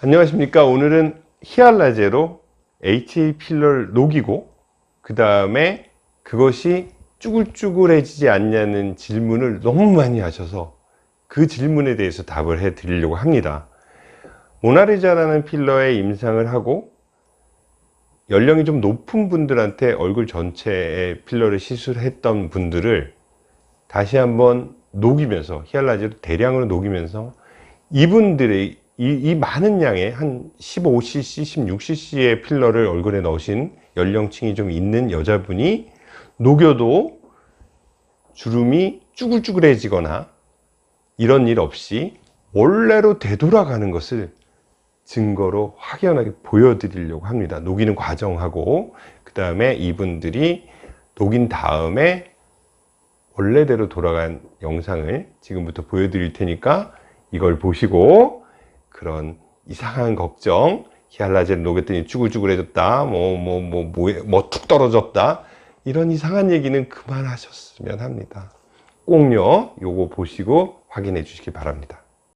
안녕하십니까. 오늘은 히알라제로 HA 필러를 녹이고 그 다음에 그것이 쭈글쭈글해지지 않냐는 질문을 너무 많이 하셔서 그 질문에 대해서 답을 해 드리려고 합니다. 모나리자라는 필러에 임상을 하고 연령이 좀 높은 분들한테 얼굴 전체에 필러를 시술했던 분들을 다시 한번 녹이면서 히알라제로 대량으로 녹이면서 이분들의 이, 이 많은 양의 한 15cc, 16cc의 필러를 얼굴에 넣으신 연령층이 좀 있는 여자분이 녹여도 주름이 쭈글쭈글해지거나 이런 일 없이 원래로 되돌아가는 것을 증거로 확연하게 보여드리려고 합니다. 녹이는 과정하고 그 다음에 이분들이 녹인 다음에 원래대로 돌아간 영상을 지금부터 보여드릴 테니까 이걸 보시고 그런 이상한 걱정 히알라제를 녹였더니 쭈글쭈글해졌다 뭐뭐 뭐 뭐 툭 떨어졌다 이런 이상한 얘기는 그만하셨으면 합니다. 꼭요 요거 보시고 확인해 주시기 바랍니다